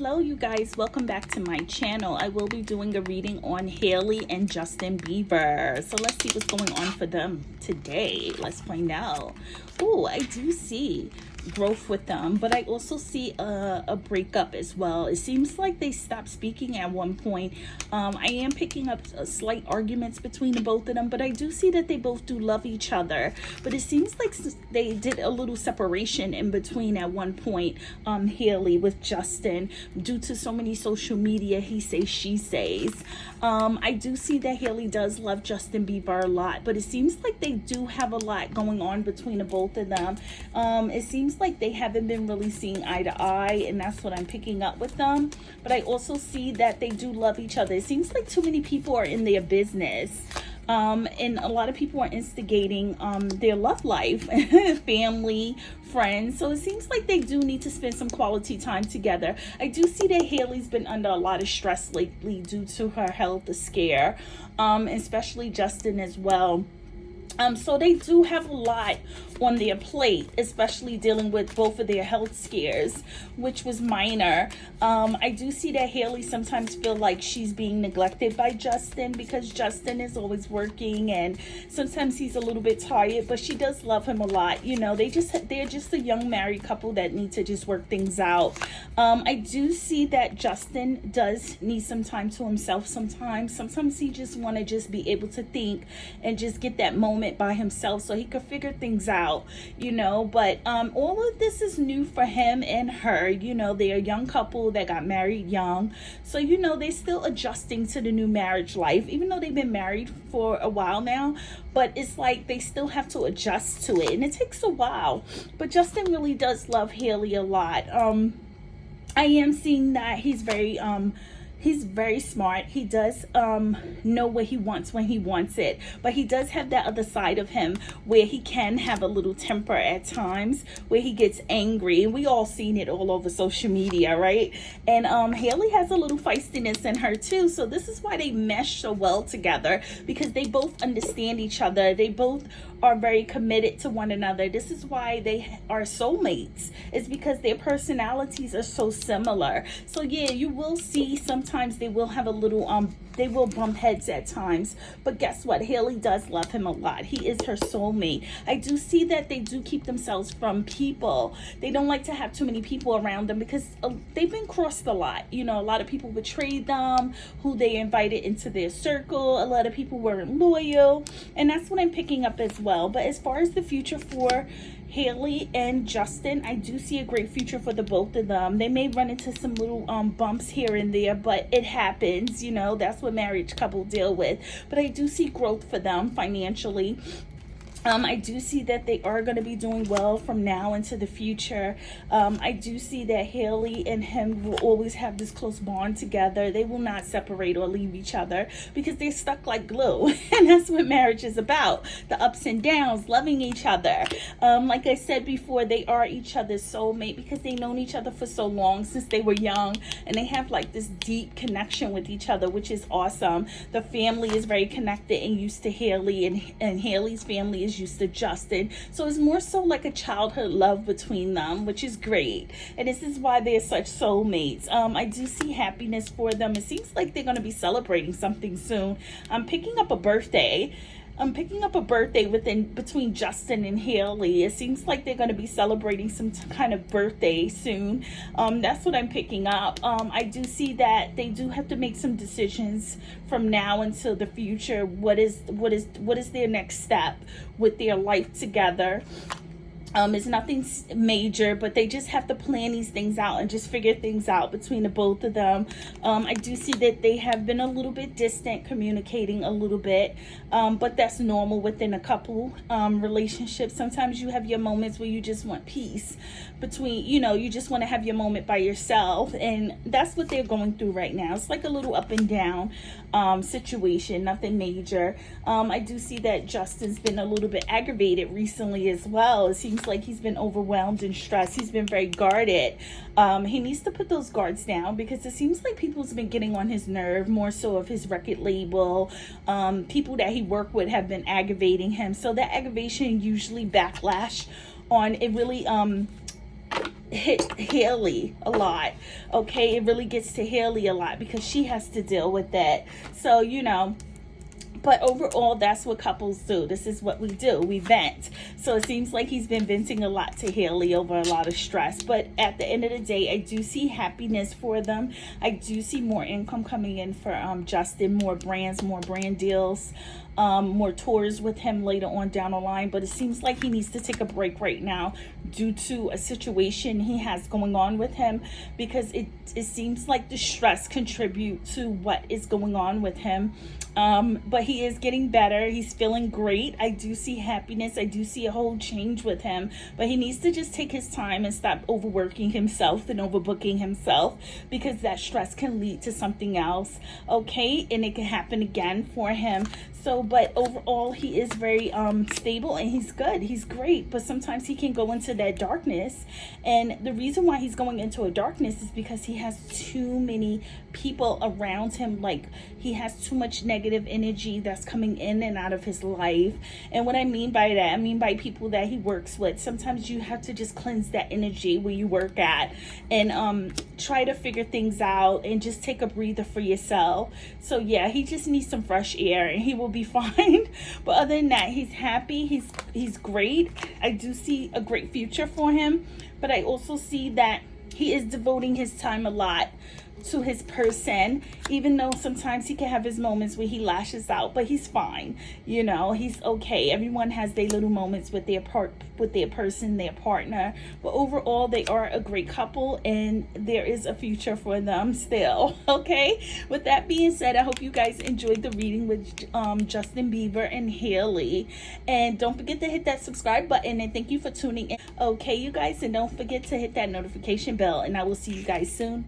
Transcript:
Hello you guys, welcome back to my channel. I will be doing a reading on Hailey and Justin Bieber. So let's see what's going on for them today. Let's find out. Oh, I do see growth with them but i also see a, a breakup as well. It seems like they stopped speaking at one point. Um, i am picking up slight arguments between the both of them but i do see that they both do love each other. But it seems like they did a little separation in between at one point um hailey with justin due to so many social media he says she says. Um i do see that hailey does love justin bieber a lot but it seems like they do have a lot going on between the both of them. Um it seems like they haven't been really seeing eye to eye and that's what I'm picking up with them. But I also see that they do love each other. It seems like too many people are in their business. Um, and a lot of people are instigating um, their love life, family, friends. So it seems like they do need to spend some quality time together. I do see that Hailey's been under a lot of stress lately due to her health scare, um, especially Justin as well. Um, so they do have a lot on their plate, especially dealing with both of their health scares, which was minor. Um, I do see that Hailey sometimes feel like she's being neglected by Justin because Justin is always working and sometimes he's a little bit tired, but she does love him a lot. You know, they just, they're just a young married couple that need to just work things out. Um, I do see that Justin does need some time to himself sometimes. Sometimes he just want to just be able to think and just get that moment by himself so he could figure things out you know, but um, all of this is new for him and her. You know, they're a young couple that got married young. So, you know, they're still adjusting to the new marriage life, even though they've been married for a while now. But it's like they still have to adjust to it. And it takes a while. But Justin really does love Hailey a lot. Um, I am seeing that he's very... um he's very smart. He does um know what he wants when he wants it. But he does have that other side of him where he can have a little temper at times where he gets angry. And we all seen it all over social media right? And um hailey has a little feistiness in her too. So this is why they mesh so well together because they both understand each other. They both are very committed to one another. This is why they are soulmates it's because their personalities are so similar. So yeah you will see sometimes they will have a little um they will bump heads at times but guess what? Hailey does love him a lot. He is her soulmate. I do see that they do keep themselves from people. They don't like to have too many people around them because uh, they've been crossed a lot. You know a lot of people betrayed them who they invited into their circle. A lot of people weren't loyal. And that's what i'm picking up as well but as far as the future for Hailey and Justin, I do see a great future for the both of them. They may run into some little um, bumps here and there, but it happens, you know, that's what marriage couple deal with. But I do see growth for them financially um, I do see that they are going to be doing well from now into the future. Um, I do see that Hailey and him will always have this close bond together. They will not separate or leave each other because they're stuck like glue. and that's what marriage is about. The ups and downs, loving each other. Um, like I said before, they are each other's soulmate because they've known each other for so long since they were young. And they have like this deep connection with each other, which is awesome. The family is very connected and used to Hailey and, and Hailey's family is used to Justin. So it's more so like a childhood love between them, which is great. And this is why they're such soulmates. Um, I do see happiness for them. It seems like they're going to be celebrating something soon. I'm picking up a birthday. I'm picking up a birthday within between Justin and Hailey. It seems like they're going to be celebrating some kind of birthday soon. Um, that's what I'm picking up. Um, I do see that they do have to make some decisions from now until the future. What is what is what is their next step with their life together? Um, it's nothing major, but they just have to plan these things out and just figure things out between the both of them. Um, I do see that they have been a little bit distant, communicating a little bit, um, but that's normal within a couple um, relationships. Sometimes you have your moments where you just want peace between, you know, you just want to have your moment by yourself, and that's what they're going through right now. It's like a little up and down um, situation, nothing major. Um, I do see that Justin's been a little bit aggravated recently as well. It seems like he's been overwhelmed and stressed. He's been very guarded. Um, he needs to put those guards down because it seems like people's been getting on his nerve more so of his record label. Um, people that he worked with have been aggravating him. So that aggravation usually backlash on it really um hit Hailey a lot. Okay, it really gets to Hailey a lot because she has to deal with that. So, you know, but overall that's what couples do. This is what we do. We vent. So it seems like he's been venting a lot to Hailey over a lot of stress. But at the end of the day i do see happiness for them. I do see more income coming in for um, justin more brands more brand deals um, more tours with him later on down the line. But it seems like he needs to take a break right now due to a situation he has going on with him because it, it seems like the stress contribute to what is going on with him um, but he is getting better. He's feeling great. I do see happiness. I do see a whole change with him. But he needs to just take his time and stop overworking himself and overbooking himself because that stress can lead to something else. Okay. And it can happen again for him. So, but overall, he is very um, stable and he's good. He's great. But sometimes he can go into that darkness. And the reason why he's going into a darkness is because he has too many people around him. Like he has too much negative energy that's coming in and out of his life. And what I mean by that, I mean by people that he works with. Sometimes you have to just cleanse that energy where you work at and um, try to figure things out and just take a breather for yourself. So yeah, he just needs some fresh air and he will be fine. but other than that, he's happy. He's he's great. I do see a great future for him, but I also see that he is devoting his time a lot to his person even though sometimes he can have his moments where he lashes out but he's fine. You know he's okay. Everyone has their little moments with their part with their person their partner. But overall they are a great couple and there is a future for them still okay? With that being said i hope you guys enjoyed the reading with um, justin bieber and hailey. And don't forget to hit that subscribe button and thank you for tuning in. Okay you guys and don't forget to hit that notification bell and i will see you guys soon